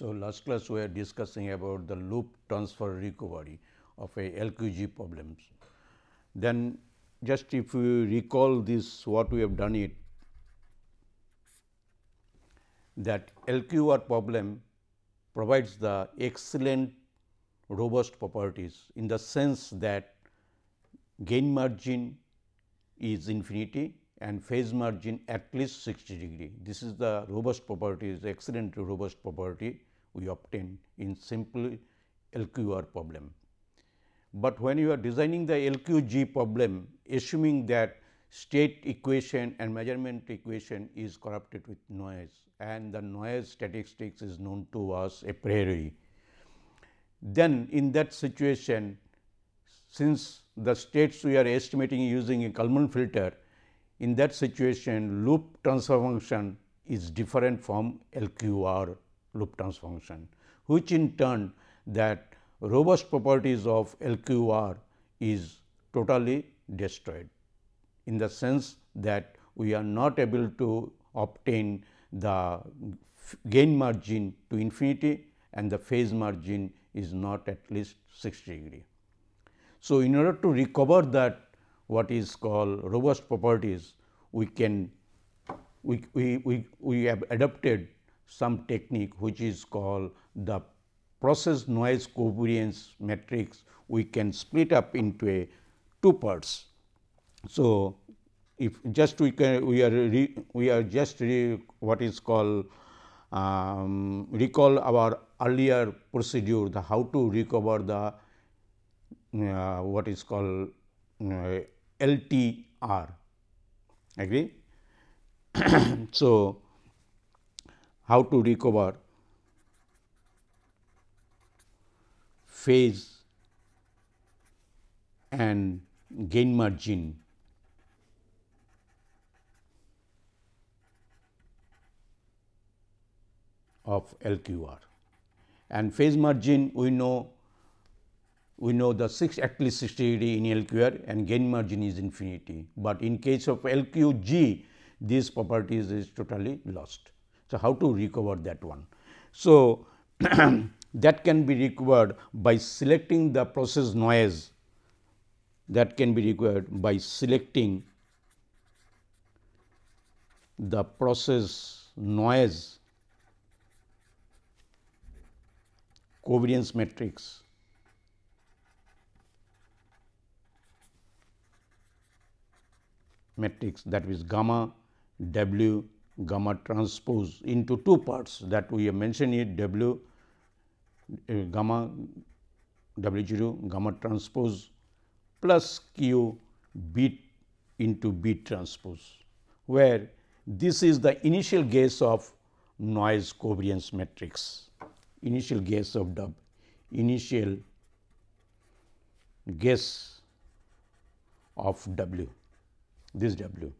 So, last class we are discussing about the loop transfer recovery of a LQG problems. Then just if we recall this what we have done it that LQR problem provides the excellent robust properties in the sense that gain margin is infinity and phase margin at least 60 degree. This is the robust property is excellent robust property we obtain in simple LQR problem. But when you are designing the LQG problem assuming that state equation and measurement equation is corrupted with noise and the noise statistics is known to us a priori. Then in that situation since the states we are estimating using a Kalman filter in that situation loop transfer function is different from LQR loop transfer function, which in turn that robust properties of LQR is totally destroyed in the sense that we are not able to obtain the gain margin to infinity and the phase margin is not at least 60 degree. So, in order to recover that what is called robust properties, we can we, we, we, we have adopted some technique which is called the process noise covariance matrix we can split up into a two parts. So, if just we can we are re, we are just re, what is called um, recall our earlier procedure the how to recover the uh, what is called uh, LTR agree. so, how to recover phase and gain margin. of LQR and phase margin we know we know the 6 at least 60 degree in LQR and gain margin is infinity, but in case of LQG this properties is totally lost. So, how to recover that one? So, that can be recovered by selecting the process noise. That can be required by selecting the process noise. Covariance matrix. Matrix that is gamma w gamma transpose into two parts that we have mentioned it w uh, gamma w 0 gamma transpose plus q bit into bit transpose, where this is the initial guess of noise covariance matrix, initial guess of W, initial guess of W, this W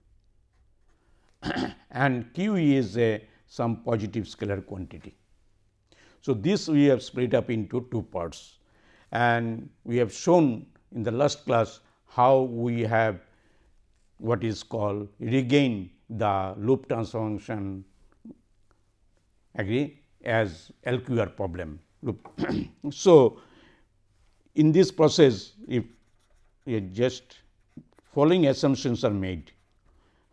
and Q is a some positive scalar quantity. So, this we have split up into two parts and we have shown in the last class how we have what is called regain the loop transformation agree as LQR problem. loop. so, in this process if just following assumptions are made.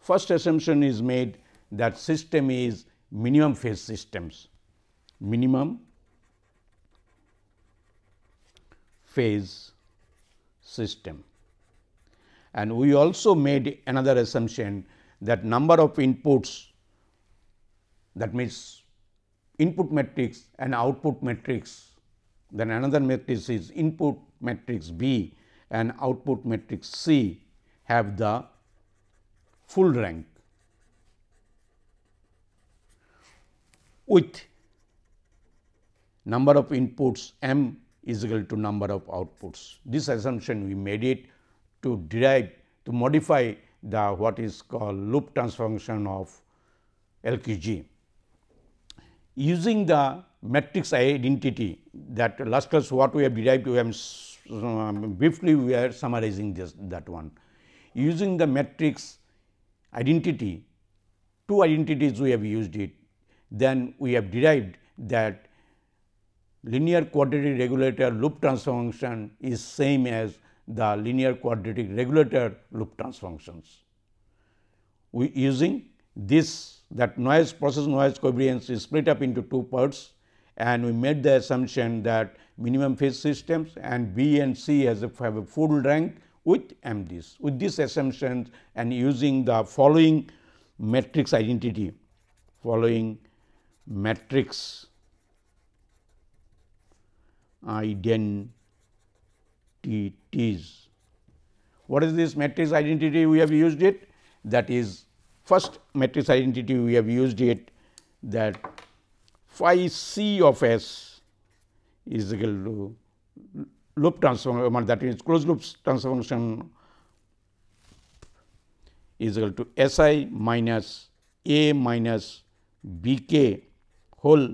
First assumption is made that system is minimum phase systems, minimum phase system. And we also made another assumption that number of inputs that means input matrix and output matrix then another matrix is input matrix B and output matrix C have the full rank with number of inputs m is equal to number of outputs. This assumption we made it to derive to modify the what is called loop transfer function of LQG. Using the matrix identity that last class what we have derived we have um, briefly we are summarizing this that one. Using the matrix identity two identities we have used it then we have derived that linear quadratic regulator loop transfer function is same as the linear quadratic regulator loop transfer functions. We using this that noise process noise covariance is split up into two parts and we made the assumption that minimum phase systems and B and C has a, have a full rank with MDs. With this assumption and using the following matrix identity, following matrix identities. What is this matrix identity? We have used it that is first matrix identity we have used it that phi c of s is equal to loop transform that is closed loop transfer function is equal to S i minus a minus b k whole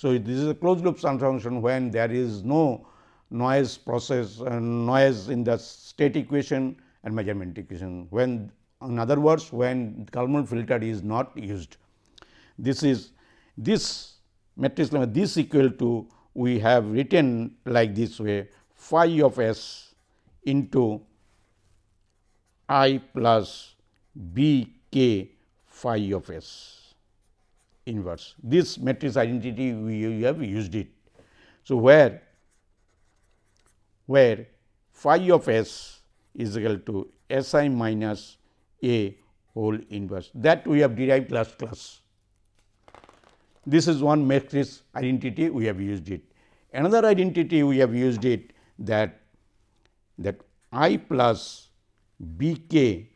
So, this is a closed loop transfer function when there is no noise process uh, noise in the state equation and measurement equation when in other words when Kalman filter is not used. This is this matrix this equal to we have written like this way phi of s into i plus b k phi of s inverse. This matrix identity we have used it. So, where where phi of s is equal to s i minus a whole inverse that we have derived last class. This is one matrix identity we have used it. Another identity we have used it that that i plus b k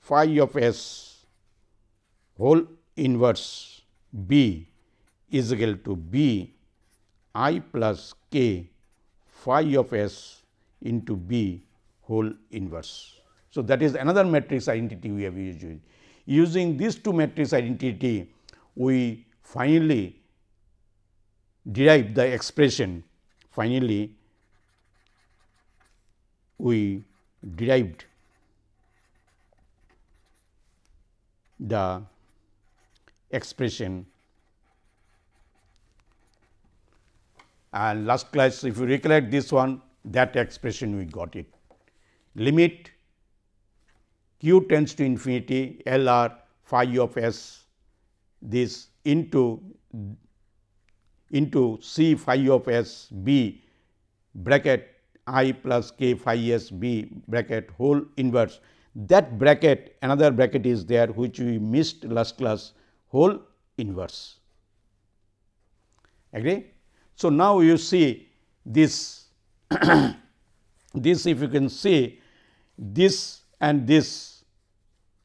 phi of s whole inverse B is equal to B i plus k phi of s into B whole inverse. So, that is another matrix identity we have used. Using these two matrix identity, we finally derive the expression finally we derived the expression. And last class if you recollect this one that expression we got it. Limit q tends to infinity L r phi of s this into into c phi of s b bracket i plus k phi s b bracket whole inverse that bracket another bracket is there which we missed last class whole inverse. Agree? So, now you see this this if you can see this and this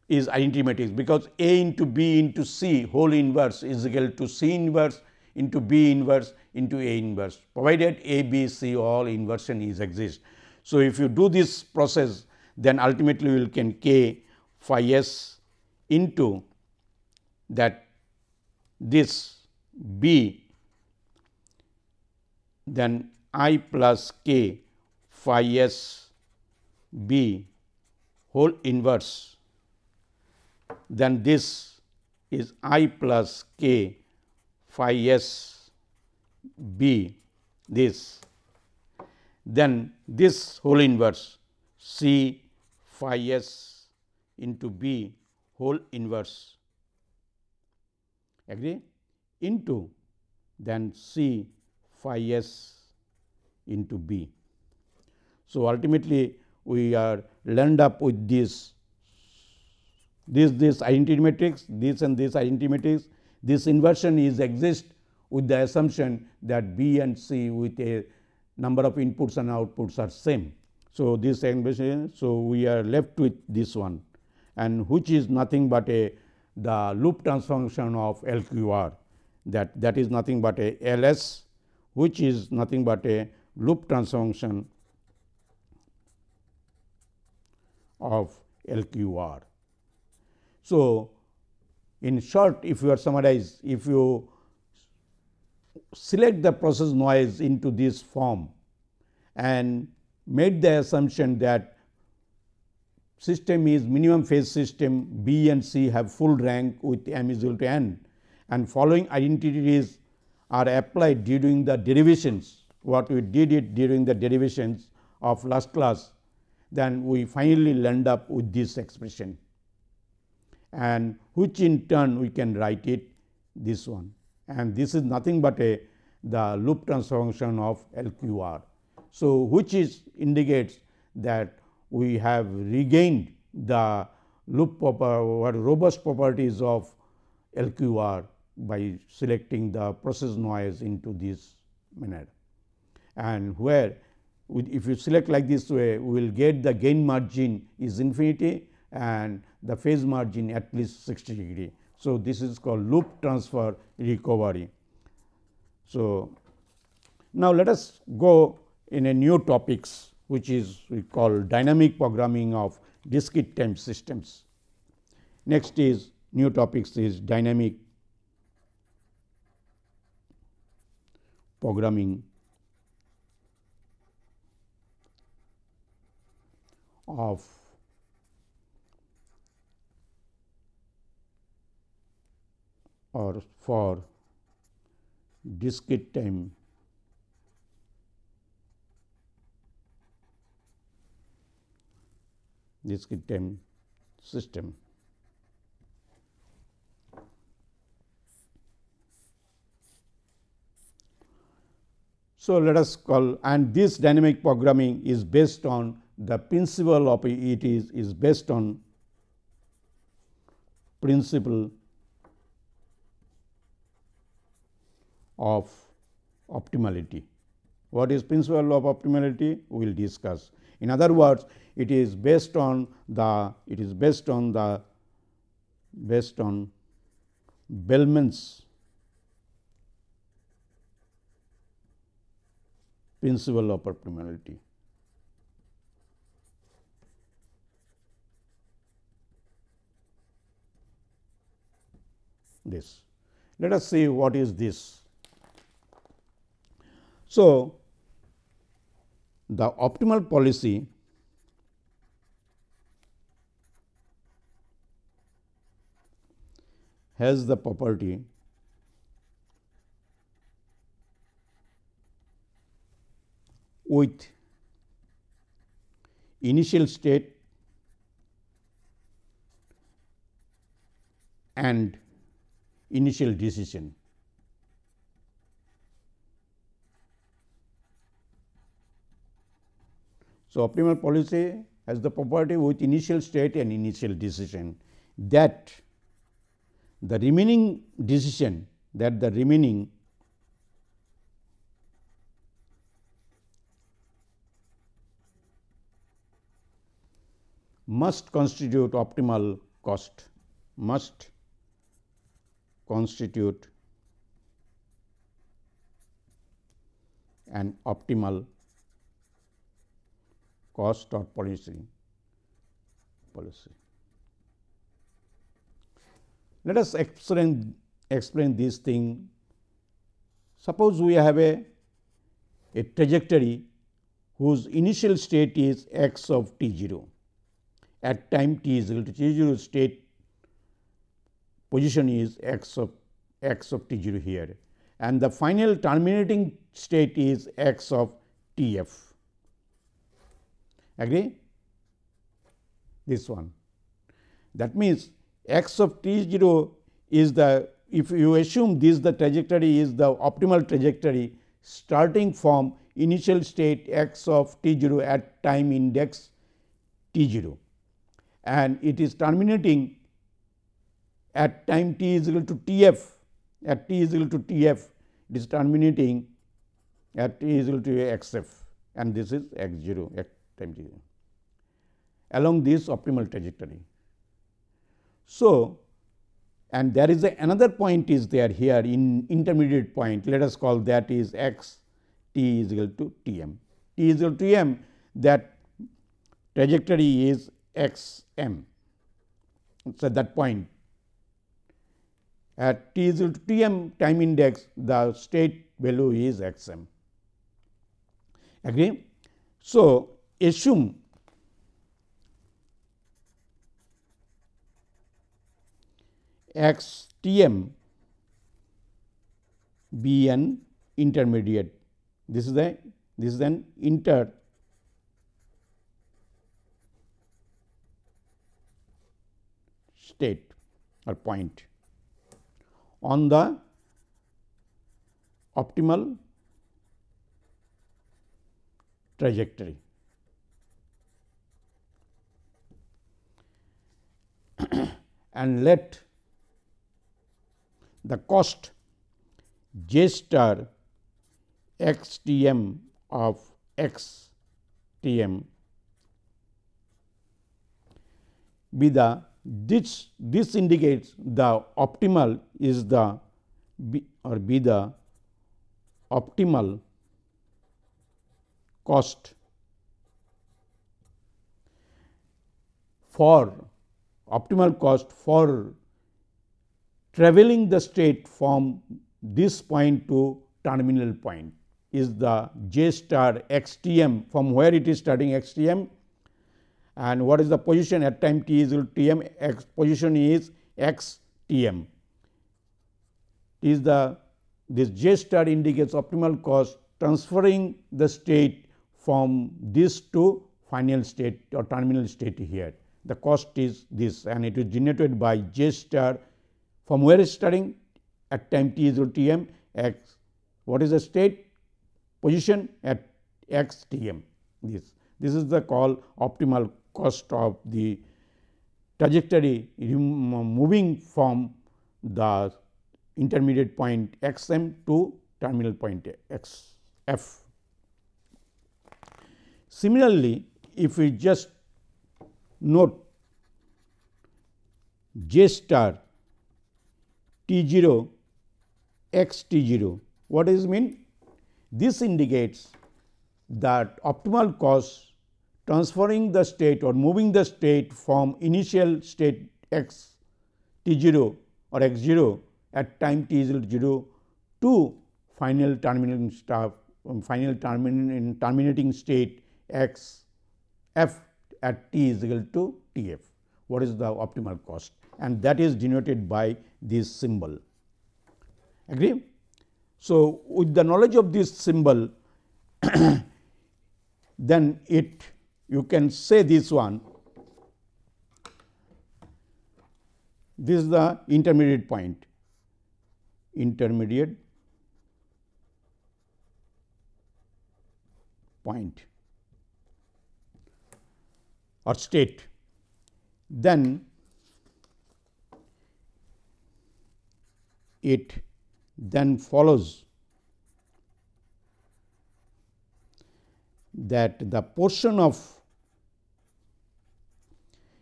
is identity matrix because A into B into C whole inverse is equal to C inverse into B inverse into A inverse provided A, B, C all inversion is exist. So, if you do this process then ultimately you will can K phi s into that this b then i plus k phi s b whole inverse then this is i plus k phi s b this. Then this whole inverse c phi s into b whole inverse. Agree? Into then C phi s into B. So, ultimately we are learned up with this this this identity matrix this and this identity matrix this inversion is exist with the assumption that B and C with a number of inputs and outputs are same. So, this inversion so we are left with this one and which is nothing but a the loop transformation of LQR that that is nothing but a LS which is nothing but a loop transformation of LQR. So, in short if you are summarize if you select the process noise into this form and made the assumption that system is minimum phase system B and C have full rank with m is equal to n and following identities are applied during the derivations what we did it during the derivations of last class then we finally land up with this expression and which in turn we can write it this one and this is nothing but a the loop transfer function of LQR. So, which is indicates that we have regained the loop or robust properties of LQR by selecting the process noise into this manner. And where if you select like this way, we will get the gain margin is infinity and the phase margin at least 60 degree. So, this is called loop transfer recovery. So, now let us go in a new topics which is we call dynamic programming of discrete time systems. Next is new topics is dynamic programming of or for discrete time discrete time system. So, let us call and this dynamic programming is based on the principle of it is, is based on principle of optimality. What is principle of optimality? We will discuss. In other words, it is based on the it is based on the based on Bellman's principle of optimality. This. Let us see what is this. So, the optimal policy has the property with initial state and initial decision. So, optimal policy has the property with initial state and initial decision that the remaining decision that the remaining must constitute optimal cost must constitute an optimal cost or policy policy. Let us explain explain this thing. Suppose we have a, a trajectory whose initial state is x of t 0 at time t is equal to t 0 state position is x of x of t 0 here and the final terminating state is x of t f. Agree? This one. That means, x of t 0 is the if you assume this the trajectory is the optimal trajectory starting from initial state x of t 0 at time index t 0 and it is terminating at time t is equal to T f at t is equal to T f it is terminating at t is equal to x f and this is x 0 at time t along this optimal trajectory. So, and there is a, another point is there here in intermediate point let us call that is x t is equal to T m t is equal to m that trajectory is x m. So, that point at t is equal to T m time index the state value is x m. Agree? So, assume x T m be an intermediate. This is the this is an inter state or point on the optimal trajectory. And let the cost j star x t m of x t m be the this this indicates the optimal is the be or be the optimal cost for optimal cost for traveling the state from this point to terminal point is the j star x t m from where it is starting x t m and what is the position at time t is equal to position is x t m is the this j star indicates optimal cost transferring the state from this to final state or terminal state here. The cost is this and it is generated by j star from where is starting at time t is t m x what is the state position at x t m this. This is the call optimal cost of the trajectory moving from the intermediate point x m to terminal point x f. Similarly, if we just note. J star t 0 x t 0, what does it mean? This indicates that optimal cost transferring the state or moving the state from initial state x t 0 or x 0 at time t is equal to 0 to final terminating stuff um, final terminating state x f at t is equal to t f. What is the optimal cost and that is denoted by this symbol. Agree? So, with the knowledge of this symbol then it you can say this one this is the intermediate point intermediate point or state. Then it then follows that the portion of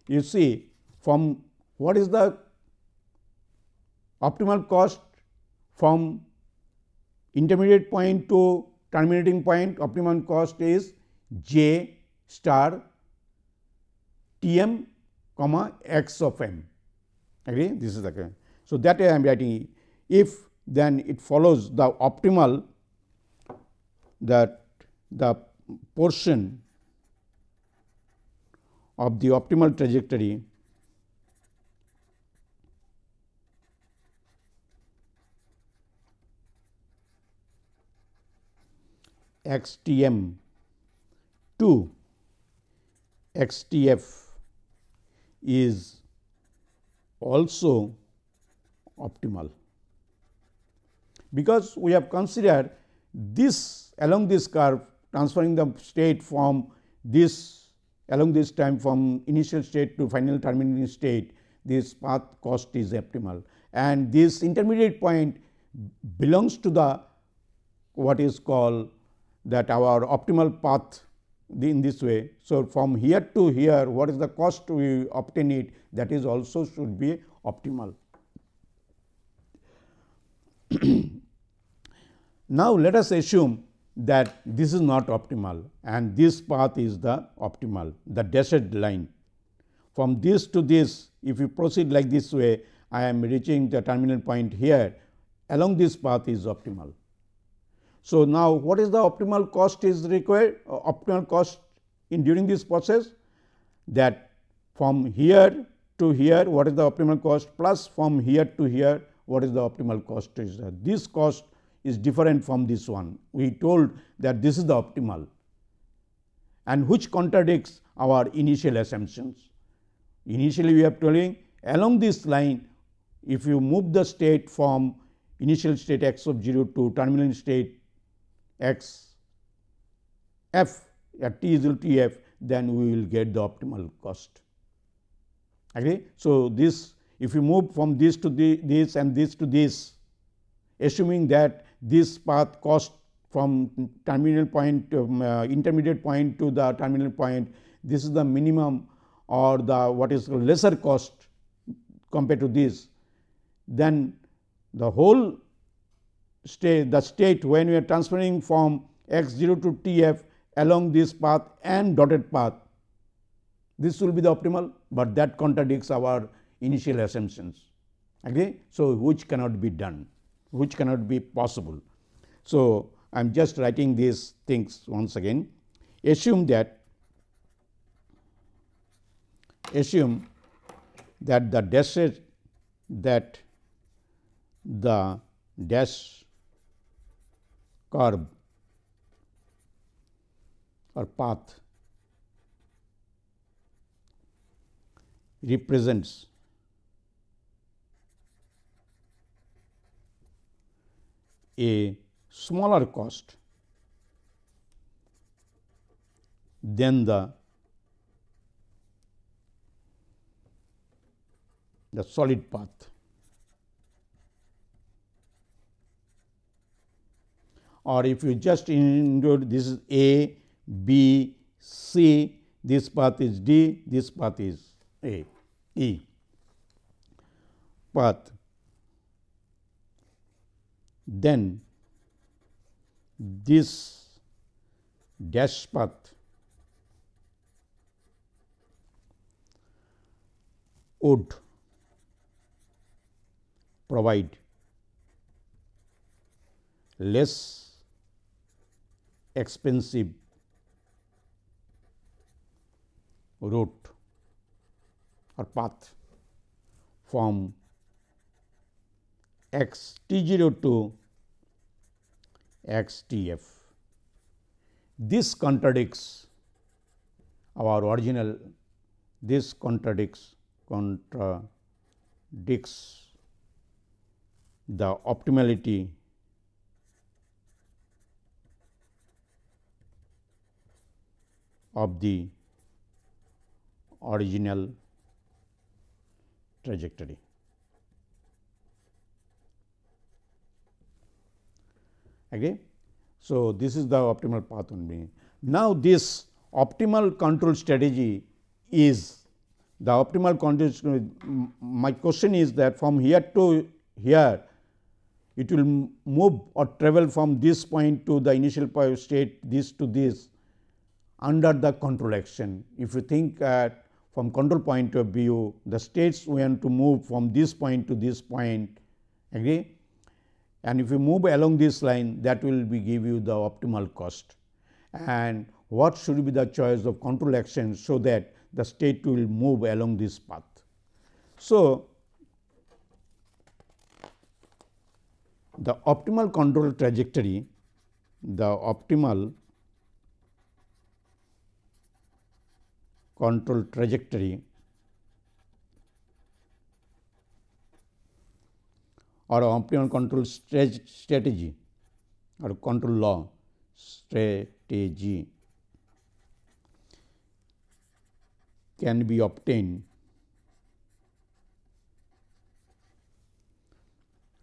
you see from what is the optimal cost? From intermediate point to terminating point optimum cost is j star t m comma x of m. Agree this is the so that way I am writing if then it follows the optimal that the portion of the optimal trajectory x t m to x t f is also optimal. Because we have considered this along this curve transferring the state from this along this time from initial state to final terminating state this path cost is optimal and this intermediate point belongs to the what is called that our optimal path in this way. So, from here to here what is the cost we obtain it that is also should be optimal. now, let us assume that this is not optimal and this path is the optimal the dashed line. From this to this if you proceed like this way I am reaching the terminal point here along this path is optimal. So, now what is the optimal cost is required uh, optimal cost in during this process that from here to here what is the optimal cost plus from here to here what is the optimal cost is. This cost is different from this one. We told that this is the optimal and which contradicts our initial assumptions. Initially, we are telling along this line, if you move the state from initial state x of 0 to terminal state x f at t is equal to f, then we will get the optimal cost. Okay. So, this if you move from this to the, this and this to this, assuming that this path cost from terminal point um, uh, intermediate point to the terminal point, this is the minimum or the what is lesser cost compared to this, then the whole state the state when we are transferring from x 0 to t f along this path and dotted path, this will be the optimal, but that contradicts our initial assumptions. Okay? So, which cannot be done, which cannot be possible. So, I am just writing these things once again. Assume that assume that the dash that the dash curve or path represents. A smaller cost than the the solid path. Or if you just include this is A, B, C, this path is D, this path is A, E. Path, then this dash path would provide less expensive route or path from x t 0 to x t f. This contradicts our original this contradicts contradicts the optimality of the original trajectory. Okay. So, this is the optimal path only. Now, this optimal control strategy is the optimal control. My question is that from here to here, it will move or travel from this point to the initial state, this to this under the control action. If you think at from control point of view, the states want to move from this point to this point, agree? And if you move along this line, that will be give you the optimal cost. And what should be the choice of control action, so that the state will move along this path. So, the optimal control trajectory, the optimal control trajectory. Or optimal control strategy. Or control law. Strategy. Can be obtained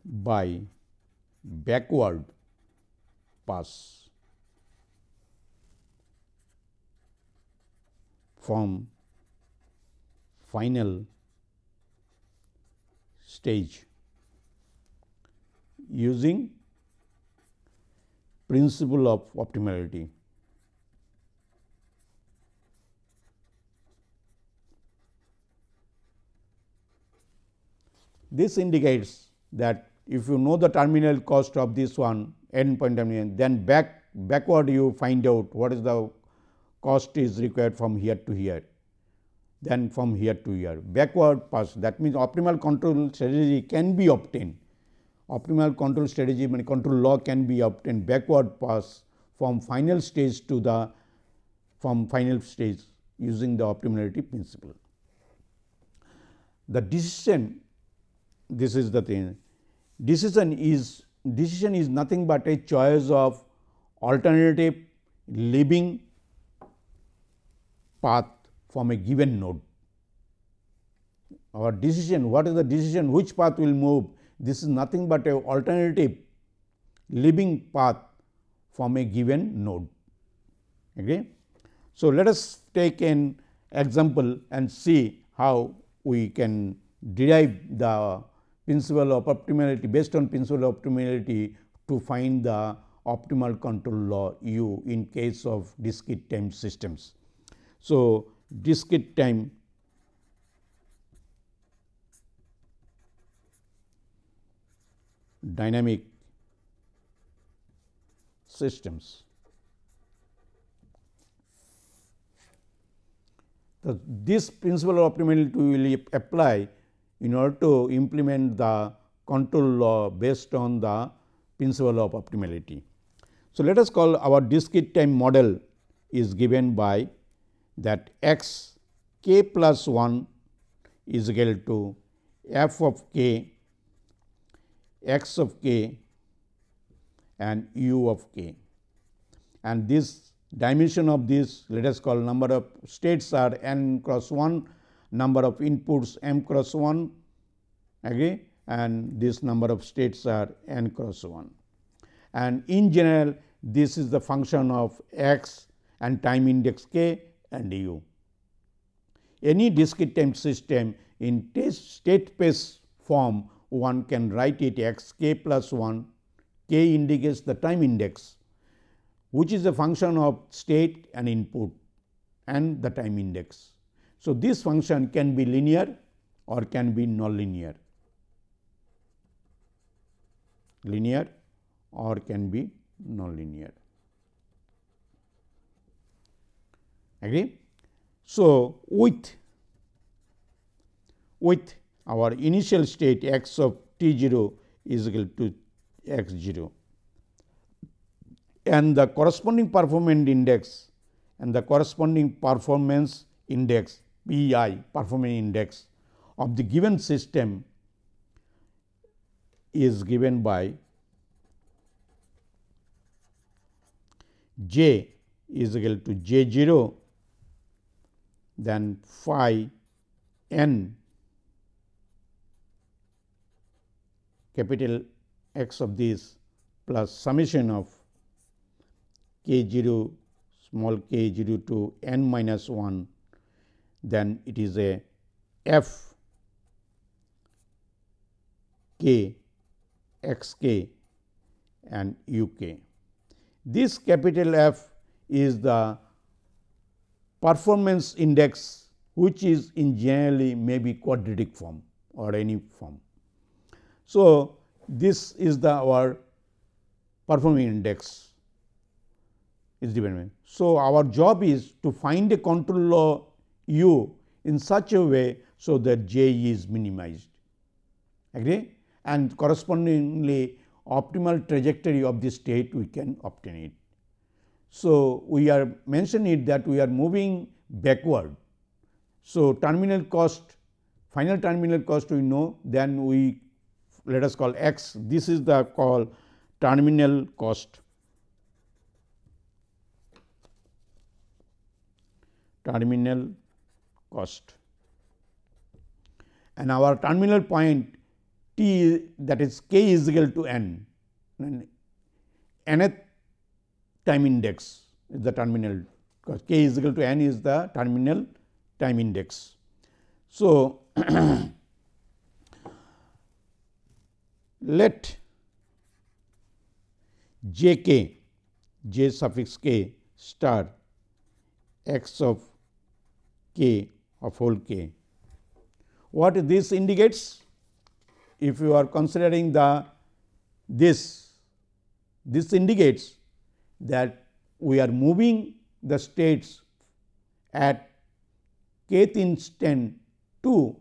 by backward pass from final stage using principle of optimality. This indicates that if you know the terminal cost of this one n point terminal, then back backward you find out what is the cost is required from here to here, then from here to here. Backward pass that means optimal control strategy can be obtained optimal control strategy mean control law can be obtained backward pass from final stage to the from final stage using the optimality principle. The decision this is the thing decision is decision is nothing but a choice of alternative leaving path from a given node. Our decision, what is the decision, which path will move, this is nothing but a alternative living path from a given node. Okay. So, let us take an example and see how we can derive the principle of optimality based on principle of optimality to find the optimal control law u in case of discrete time systems. So, discrete time dynamic systems. So, this principle of optimality will apply in order to implement the control law based on the principle of optimality. So, let us call our discrete time model is given by that x k plus 1 is equal to f of k x of k and u of k. And this dimension of this let us call number of states are n cross 1 number of inputs m cross 1 agree? And this number of states are n cross 1 and in general this is the function of x and time index k and u. Any discrete time system in state space form one can write it x k plus 1 k indicates the time index which is a function of state and input and the time index. So, this function can be linear or can be nonlinear, linear or can be nonlinear. Agree? So, with with our initial state x of t 0 is equal to x 0 and the corresponding performance index and the corresponding performance index P i performance index of the given system is given by j is equal to j 0 then phi n capital X of this plus summation of k 0 small k 0 to n minus 1 then it is a f k x k and u k. This capital F is the performance index which is in generally may be quadratic form or any form. So, this is the our performance index is given. So, our job is to find a control law u in such a way, so that j is minimized agree and correspondingly optimal trajectory of the state we can obtain it. So, we are mentioning it that we are moving backward. So, terminal cost final terminal cost we know then we let us call x this is the call terminal cost. Terminal cost. And our terminal point t that is k is equal to n. And nth time index is the terminal because k is equal to n is the terminal time index. So, let j k j suffix k star x of k of whole k. What this indicates? If you are considering the this, this indicates that we are moving the states at kth instant to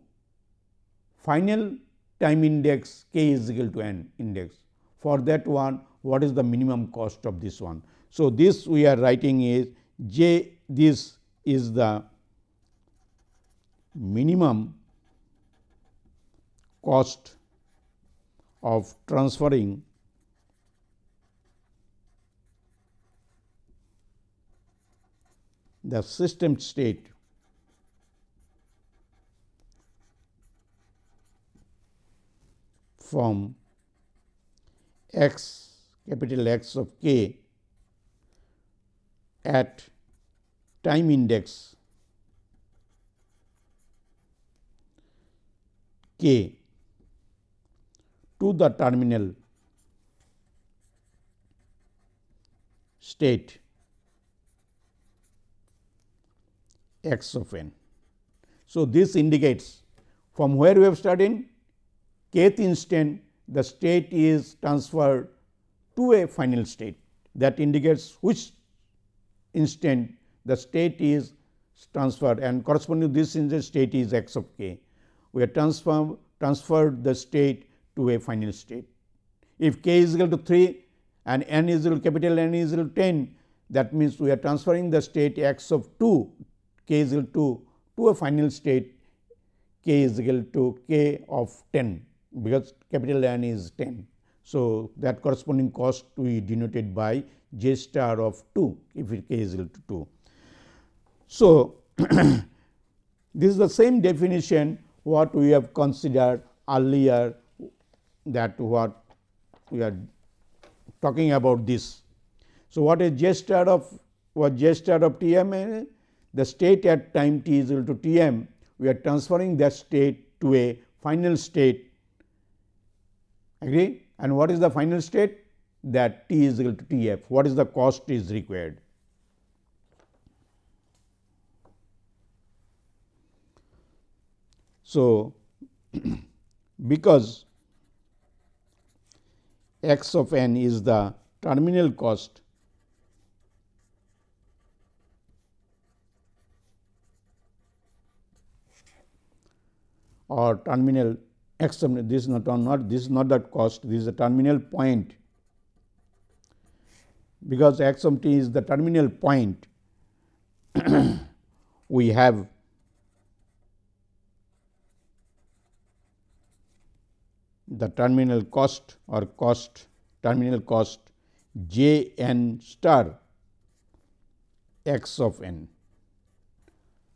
final time index k is equal to n index. For that one what is the minimum cost of this one. So, this we are writing is j this is the minimum cost of transferring the system state. From x capital X of k at time index k to the terminal state x of n. So, this indicates from where we have started kth instant the state is transferred to a final state that indicates which instant the state is transferred and corresponding to this instant state is x of k. We have transformed transferred the state to a final state. If k is equal to 3 and n is equal to capital N is equal to 10 that means, we are transferring the state x of 2 k is equal to to a final state k is equal to k of 10 because capital N is 10. So, that corresponding cost we denoted by j star of 2 if k is equal to 2. So, this is the same definition what we have considered earlier that what we are talking about this. So, what is j star of what j star of T m the state at time t is equal to T m we are transferring that state to a final state. Agree? And what is the final state? That t is equal to T f what is the cost is required. So, because x of n is the terminal cost or terminal x this is not not this is not that cost this is a terminal point. Because x of t is the terminal point we have the terminal cost or cost terminal cost j n star x of n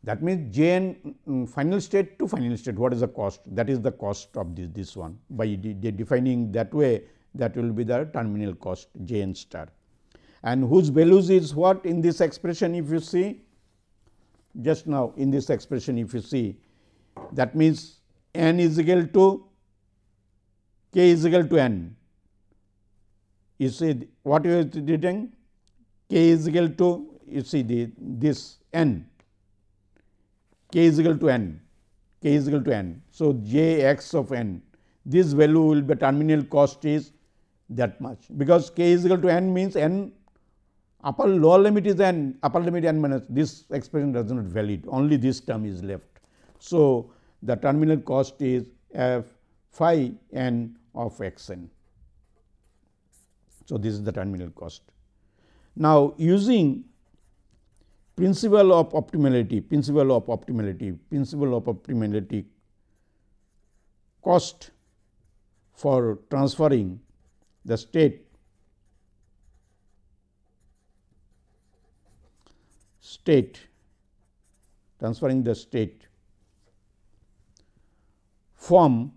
that means, j n um, final state to final state what is the cost? That is the cost of this, this one by de de defining that way that will be the terminal cost j n star. And whose values is what in this expression if you see? Just now in this expression if you see that means, n is equal to k is equal to n. You see what you are written k is equal to you see the this n k is equal to n, k is equal to n. So, j x of n this value will be terminal cost is that much because k is equal to n means n upper lower limit is n upper limit n minus this expression does not valid only this term is left. So, the terminal cost is f phi n of x n. So, this is the terminal cost. Now, using principle of optimality, principle of optimality, principle of optimality cost for transferring the state state transferring the state from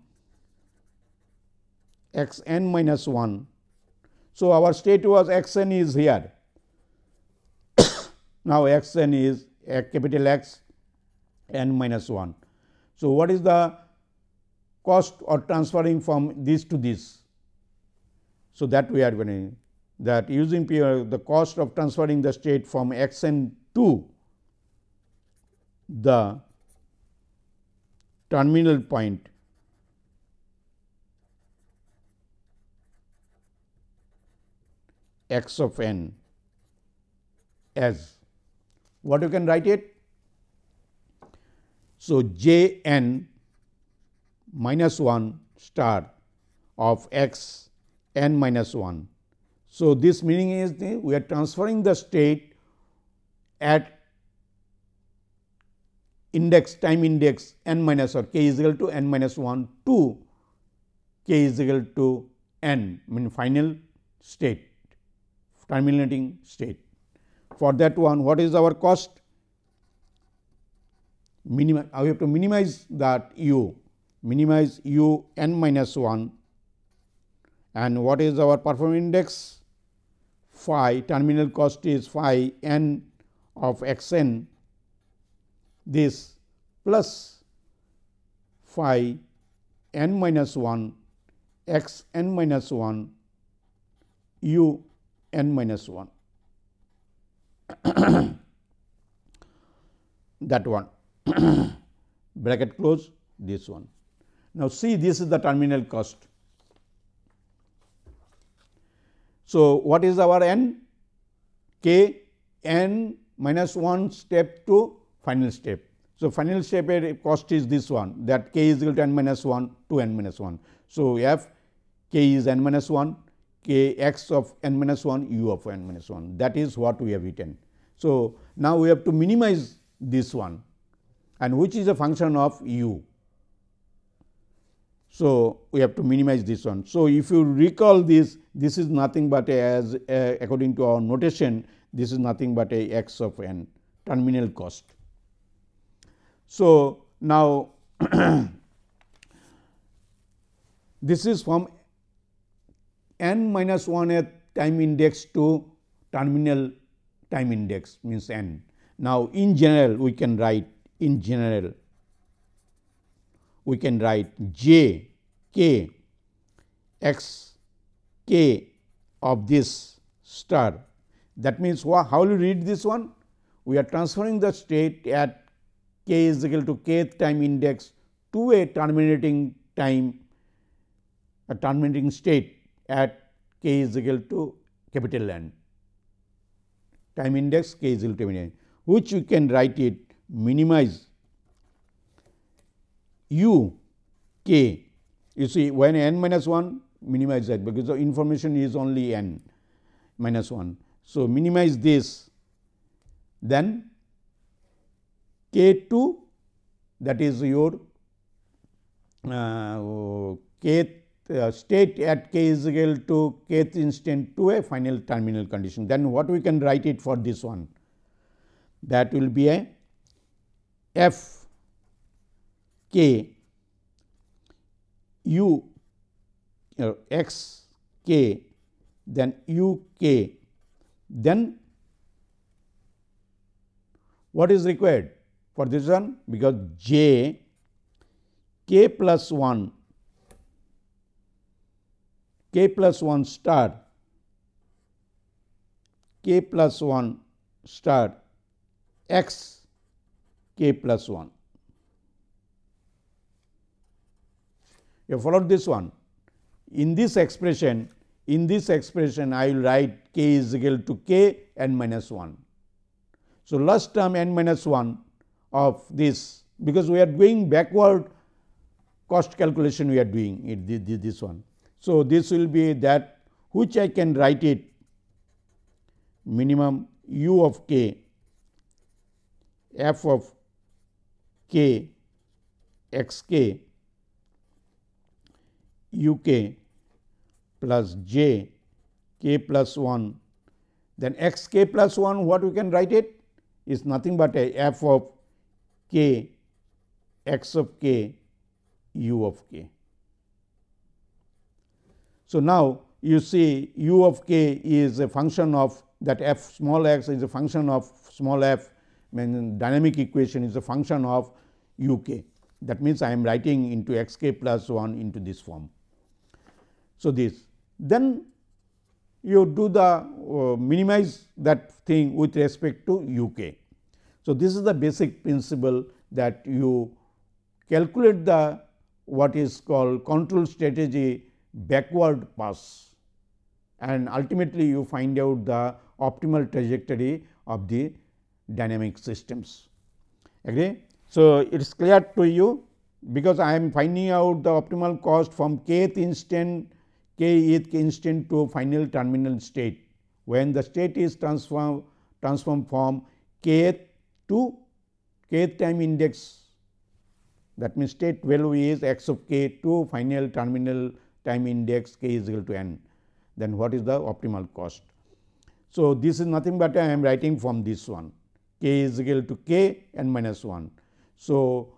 x n minus 1. So, our state was x n is here now, x n is a capital X n minus 1. So, what is the cost or transferring from this to this? So, that we are going to that using uh, the cost of transferring the state from x n to the terminal point x of n as what you can write it? So, j n minus 1. star of x n minus 1. So, this meaning is the, we are transferring the state at index time index n minus or k is equal to n minus 1 to k is equal to n mean final state terminating state. For that one what is our cost? Minima, uh, we have to minimize that u minimize u n minus 1 and what is our performance index? Phi terminal cost is phi n of x n this plus phi n minus 1 x n minus 1 u n minus 1 that one bracket close this one. Now, see this is the terminal cost. So, what is our n? k n minus 1 step to final step. So, final step cost is this one that k is equal to n minus 1 to n minus 1. So, f k is n minus 1 k x of n minus 1 u of n minus 1 that is what we have written. So, now we have to minimize this one and which is a function of u. So, we have to minimize this one. So, if you recall this, this is nothing but a, as according to our notation, this is nothing but a x of n terminal cost. So, now this is from n minus 1 at time index to terminal time index means n. Now, in general we can write in general we can write j k x k of this star. That means, how will you read this one? We are transferring the state at k is equal to kth time index to a terminating time a terminating state at k is equal to capital N time index k is equal to n which you can write it minimize u k you see when n minus 1 minimize that because the information is only n minus 1. So, minimize this then k 2 that is your uh, k uh, state at k is equal to kth instant to a final terminal condition. Then what we can write it for this one? That will be a f k u uh, x k then u k. Then what is required for this one? Because j k plus 1 k plus 1 star k plus 1 star x k plus 1. You followed this one. In this expression, in this expression I will write k is equal to k n minus 1. So, last term n minus 1 of this because we are going backward cost calculation we are doing it this one. So, this will be that which I can write it minimum u of k f of k x k u k plus j k plus 1 then x k plus 1 what we can write it is nothing but a f of k x of k u of k. So, now you see u of k is a function of that f small x is a function of small f mean dynamic equation is a function of u k. That means, I am writing into x k plus 1 into this form. So, this then you do the uh, minimize that thing with respect to u k. So, this is the basic principle that you calculate the what is called control strategy backward pass and ultimately you find out the optimal trajectory of the dynamic systems. Agree? So, it is clear to you because I am finding out the optimal cost from kth instant kth instant to final terminal state when the state is transform transformed from kth to kth time index that means state value is x of k to final terminal time index k is equal to n then what is the optimal cost. So, this is nothing but I am writing from this one k is equal to k n minus 1. So,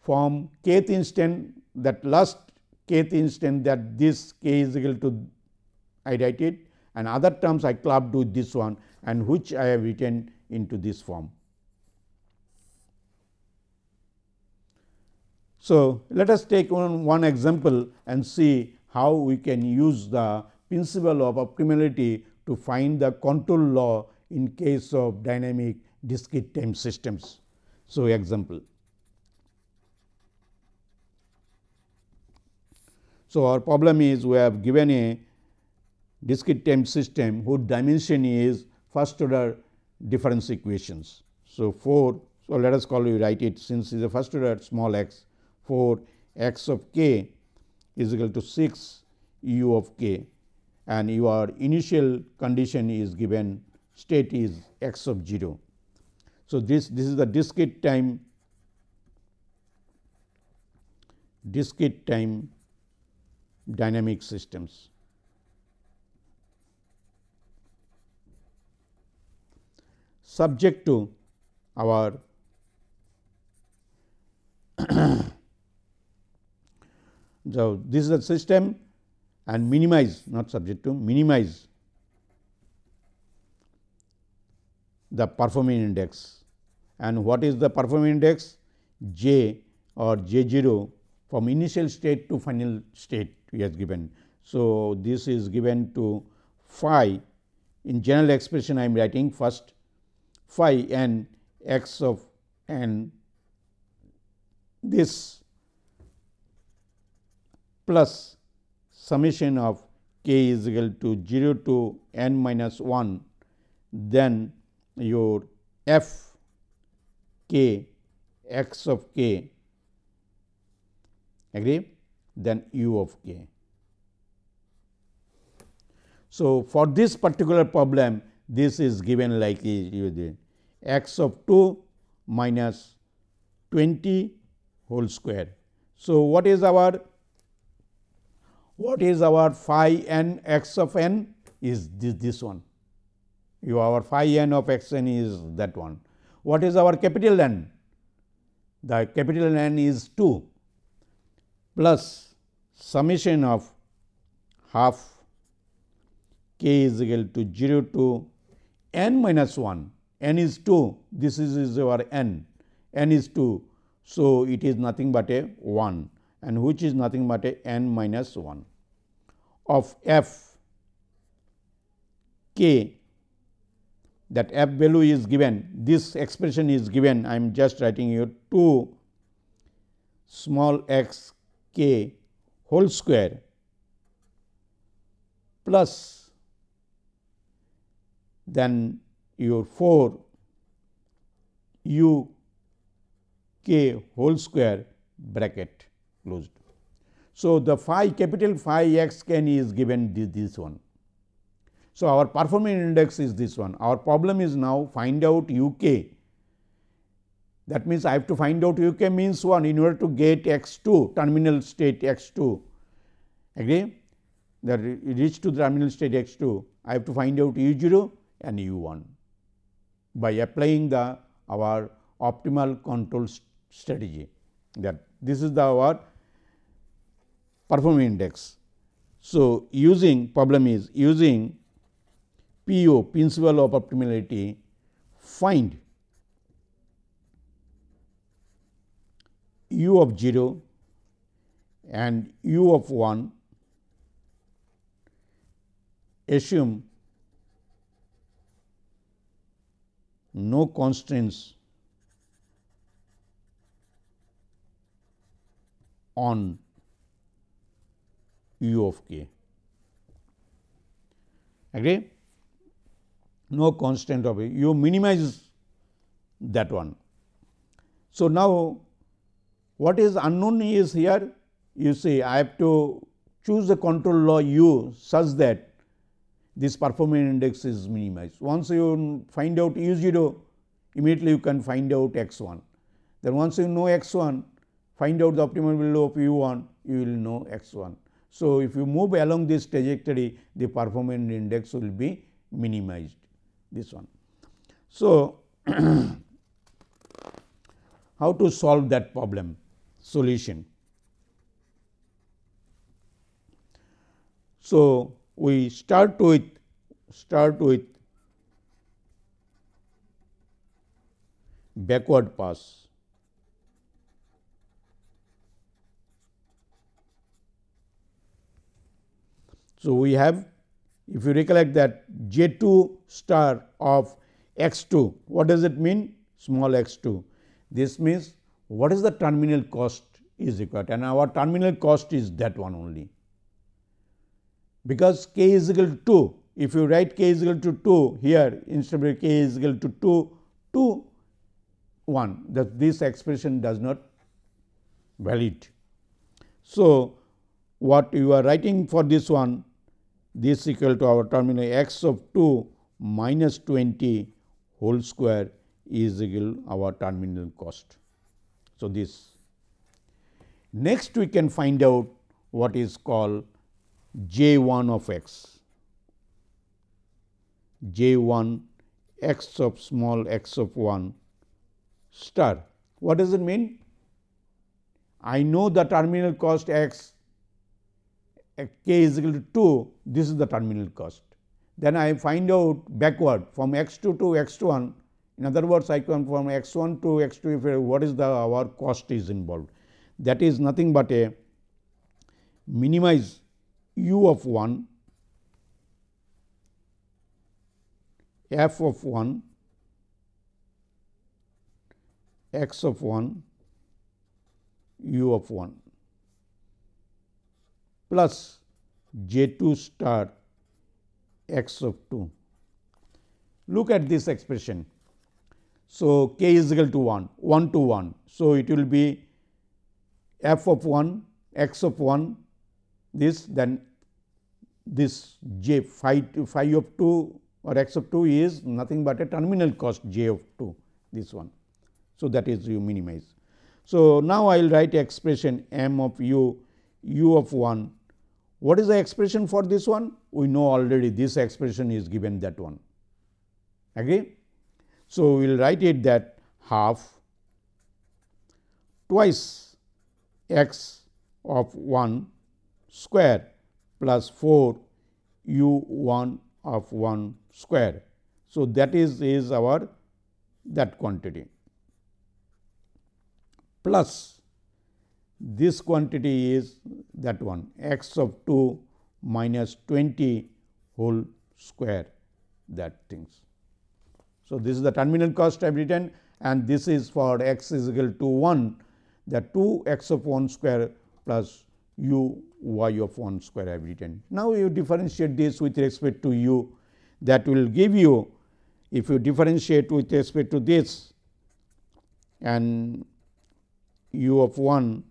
from kth instant that last kth instant that this k is equal to I write it and other terms I clubbed with this one and which I have written into this form. So, let us take one, one example and see how we can use the principle of optimality to find the control law in case of dynamic discrete time systems. So, example. So, our problem is we have given a discrete time system whose dimension is first order difference equations. So, 4 so let us call you write it since it is a first order small x 4 x of k is equal to 6 u of k and your initial condition is given state is x of 0. So, this, this is the discrete time discrete time dynamic systems. Subject to our so this is the system and minimize not subject to minimize the performing index. And what is the performing index? J or j 0 from initial state to final state we has given. So, this is given to phi. In general expression I am writing first phi n x of n this plus summation of k is equal to 0 to n minus 1, then your f k x of k agree then u of k. So, for this particular problem this is given like x of 2 minus 20 whole square. So, what is our what is our phi n x of n is this, this one you our phi n of x n is that one. What is our capital N? The capital N is 2 plus summation of half k is equal to 0 to n minus 1, n is 2, this is, is our n, n is 2. So, it is nothing but a 1 and which is nothing but a n minus 1 of f k. That f value is given this expression is given I am just writing here 2 small x k whole square plus then your 4 u k whole square bracket closed. So, the phi capital phi x can is given this, this one. So, our performing index is this one. Our problem is now find out u k. That means, I have to find out u k means 1 in order to get x 2 terminal state x 2 agree that reach to the terminal state x 2 I have to find out u 0 and u 1 by applying the our optimal control strategy that this is the our performance index. So, using problem is using PO principle of optimality find u of 0 and u of 1 assume no constraints on u of k. Agree? No constant of it, you minimize that one. So, now What is unknown is here you see I have to choose the control law u such that this performance index is minimized. Once you find out u 0 immediately you can find out x 1. Then once you know x 1 find out the optimal value of u 1 you will know x 1. So, if you move along this trajectory the performance index will be minimized this one. So, how to solve that problem solution. So, we start with start with backward pass. So, we have if you recollect that J 2 star of x 2, what does it mean? Small x 2. This means what is the terminal cost is required and our terminal cost is that one only. Because k is equal to 2, if you write k is equal to 2 here instead of k is equal to 2, 2 1 that this expression does not valid. So, what you are writing for this one this equal to our terminal x of 2 minus 20 whole square is equal our terminal cost. So, this next we can find out what is called j 1 of x j 1 x of small x of 1 star. What does it mean? I know the terminal cost x k is equal to 2, this is the terminal cost. Then I find out backward from x 2 to x 1. In other words, I come from x 1 to x 2 if what is the our cost is involved. That is nothing but a minimize u of 1 f of 1 x of 1 u of 1 plus j 2 star x of 2. Look at this expression. So, k is equal to 1, 1 to 1. So, it will be f of 1, x of 1, this then this j phi, to phi of 2 or x of 2 is nothing but a terminal cost j of 2, this one. So, that is you minimize. So, now I will write expression m of u u of 1. What is the expression for this one? We know already this expression is given that one. Agree? So, we will write it that half twice x of 1 square plus 4 u 1 of 1 square. So, that is is our that quantity plus this quantity is that one x of 2 minus 20 whole square that things. So, this is the terminal cost I have written and this is for x is equal to 1 that 2 x of 1 square plus u y of 1 square I have written. Now, you differentiate this with respect to u that will give you if you differentiate with respect to this and u of 1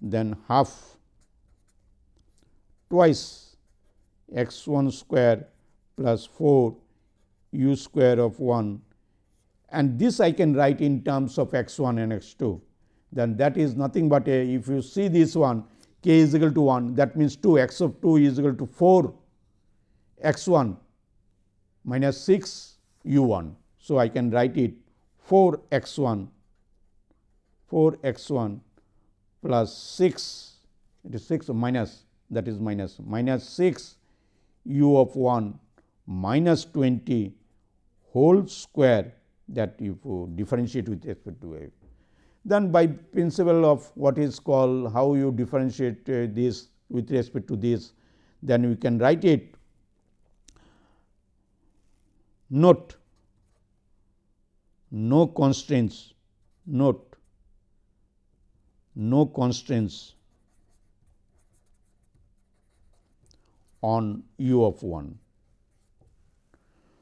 then half. Twice x 1 square plus 4 u square of 1 and this I can write in terms of x 1 and x 2 then that is nothing but a if you see this one k is equal to 1 that means 2 x of 2 is equal to 4 x 1 minus 6 u 1. So, I can write it 4 x 1 4 x 1 plus 6 it is 6 minus that is minus minus 6 u of 1 minus 20 whole square that you differentiate with respect to a. Then by principle of what is called how you differentiate uh, this with respect to this, then we can write it. Note. No constraints. Note no constraints on u of 1.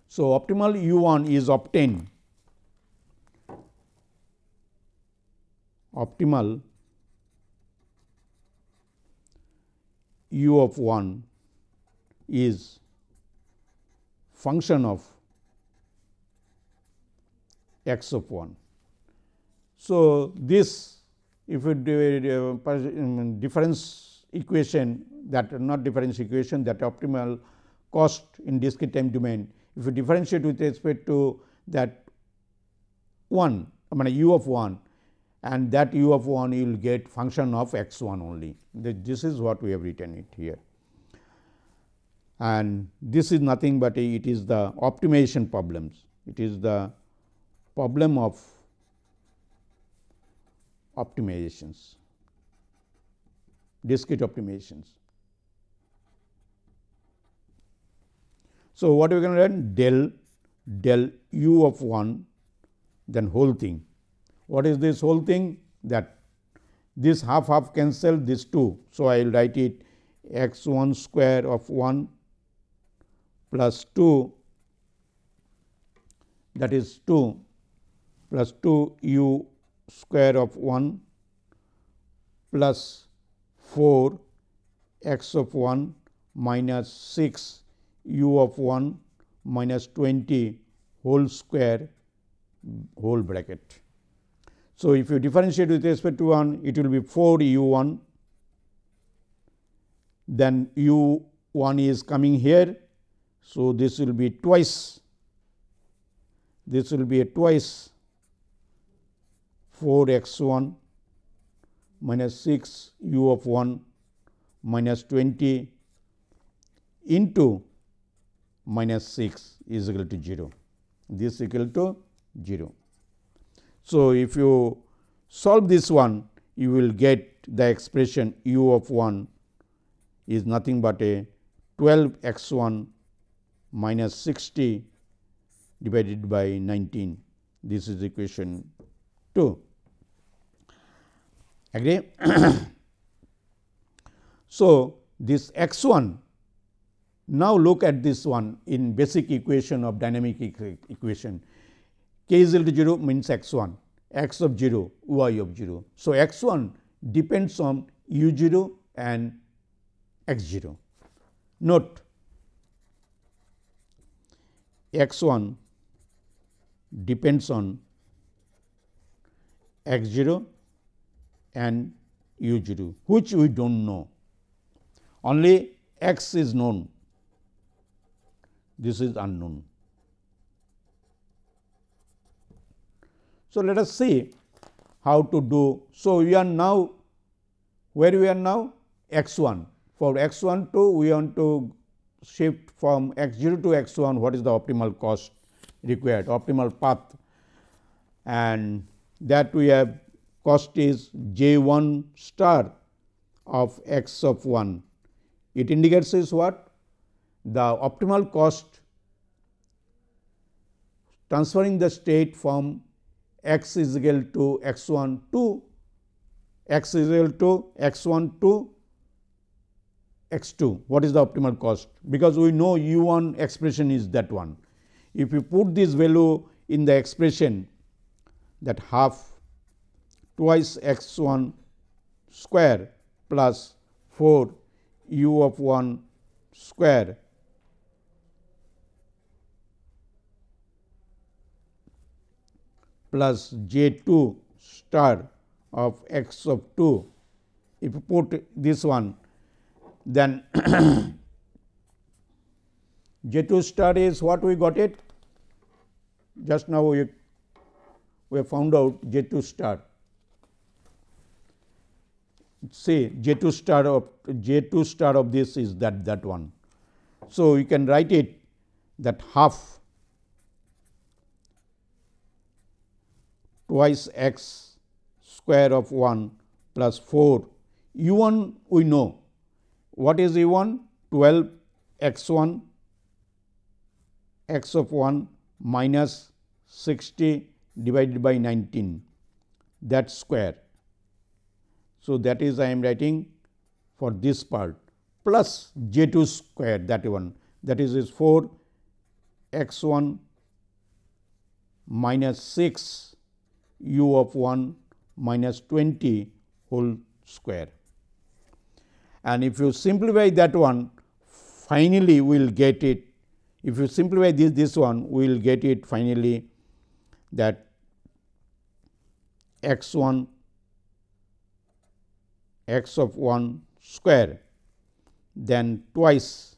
So, optimal u 1 is obtained optimal u of 1 is function of x of 1. So, this if you do uh, um, difference equation that not difference equation that optimal cost in discrete time domain, if you differentiate with respect to that 1 I mean u of 1 and that u of 1 you will get function of x 1 only. This is what we have written it here. And this is nothing but it is the optimization problems. It is the problem of optimizations, discrete optimizations. So, what we can learn del del u of 1 then whole thing. What is this whole thing? That this half half cancel this 2. So, I will write it x 1 square of 1 plus 2 that is 2 plus 2 u square of 1 plus 4 x of 1 minus 6 u of 1 minus 20 whole square whole bracket. So, if you differentiate with respect to 1 it will be 4 u 1 then u 1 is coming here. So, this will be twice this will be a twice 4 x 1 minus 6 u of 1 minus 20 into minus 6 is equal to 0. This is equal to 0. So, if you solve this one you will get the expression u of 1 is nothing but a 12 x 1 minus 60 divided by 19. This is equation 2. Agree? so, this x 1 now look at this one in basic equation of dynamic equation k is equal to 0 means x 1 x of 0 y of 0. So, x 1 depends on u 0 and x 0. Note x 1 depends on x 0 and u 0 which we do not know. Only x is known. This is unknown. So, let us see how to do. So, we are now where we are now? X 1 for x 1 2 we want to shift from x 0 to x 1 what is the optimal cost required optimal path? And that we have cost is j 1 star of x of 1. It indicates is what the optimal cost transferring the state from x is equal to x 1 to x is equal to x 1 to x 2. What is the optimal cost? Because we know u 1 expression is that one. If you put this value in the expression that half twice x 1 square plus 4 u of 1 square plus j 2 star of x of 2. If you put this one then j 2 star is what we got it just now we, we have found out j 2 star. Say j 2 star of j 2 star of this is that that one. So, you can write it that half twice x square of 1 plus 4 u 1 we know. What is u 1 12 x 1 x of 1 minus 60 divided by 19 that square. So, that is I am writing for this part plus j 2 square that one that is is 4 x 1 minus 6 u of 1 minus 20 whole square. and if you simplify that one finally we will get it if you simplify this this one we will get it finally that x 1 x of 1 square then twice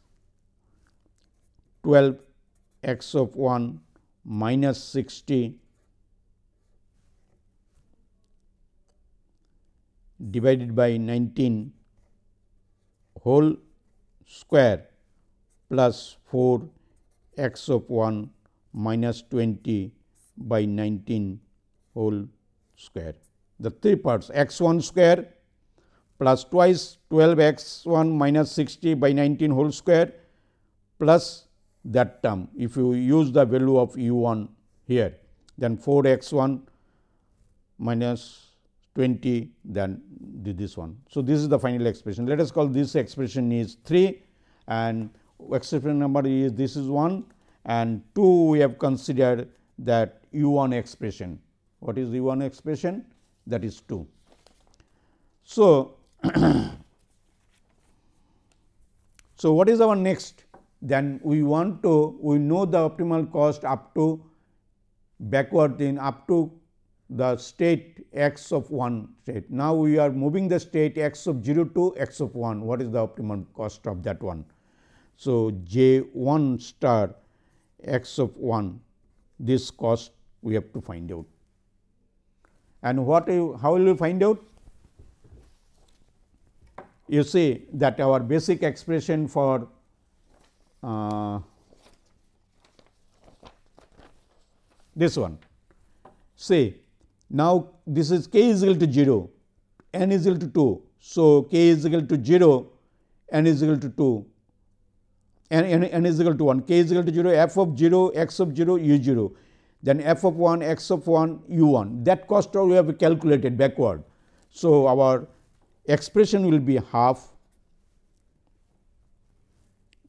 12 x of 1 minus 60 divided by 19 whole square plus 4 x of 1 minus 20 by 19 whole square. The three parts x 1 square plus twice 12 x 1 minus 60 by 19 whole square plus that term. If you use the value of u 1 here, then 4 x 1 minus 20 then this one. So, this is the final expression. Let us call this expression is 3 and expression number is this is 1 and 2 we have considered that u 1 expression. What is u 1 expression? That is 2. So, so what is our next? Then we want to we know the optimal cost up to backward in up to the state x of 1 state. Now, we are moving the state x of 0 to x of 1, what is the optimum cost of that one? So, j 1 star x of 1 this cost we have to find out. And what you, how will you find out? You see that our basic expression for uh, this one say now, this is k is equal to 0, n is equal to 2. So, k is equal to 0, n is equal to 2, n, n, n is equal to 1, k is equal to 0, f of 0, x of 0, u 0, then f of 1, x of 1, u 1. That cost we have calculated backward. So, our expression will be half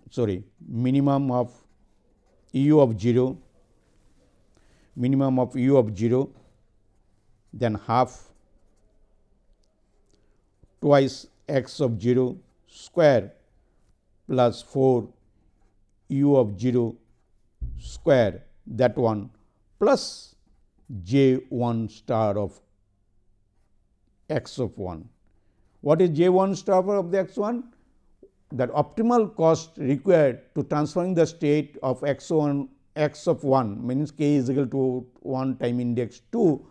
sorry minimum of u of 0 minimum of u of 0 then half twice x of 0 square plus 4 u of 0 square that one plus j 1 star of x of 1. What is j 1 star of the x 1? That optimal cost required to transferring the state of x 1 x of 1 means k is equal to 1 time index 2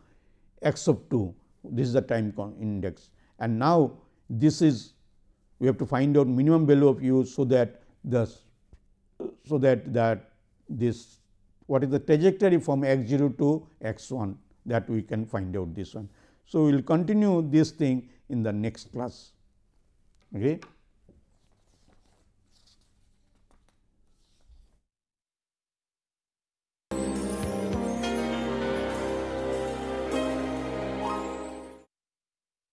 x of 2 this is the time index and now this is we have to find out minimum value of u so that the so that that this what is the trajectory from x 0 to x 1 that we can find out this one. So, we will continue this thing in the next class. Okay.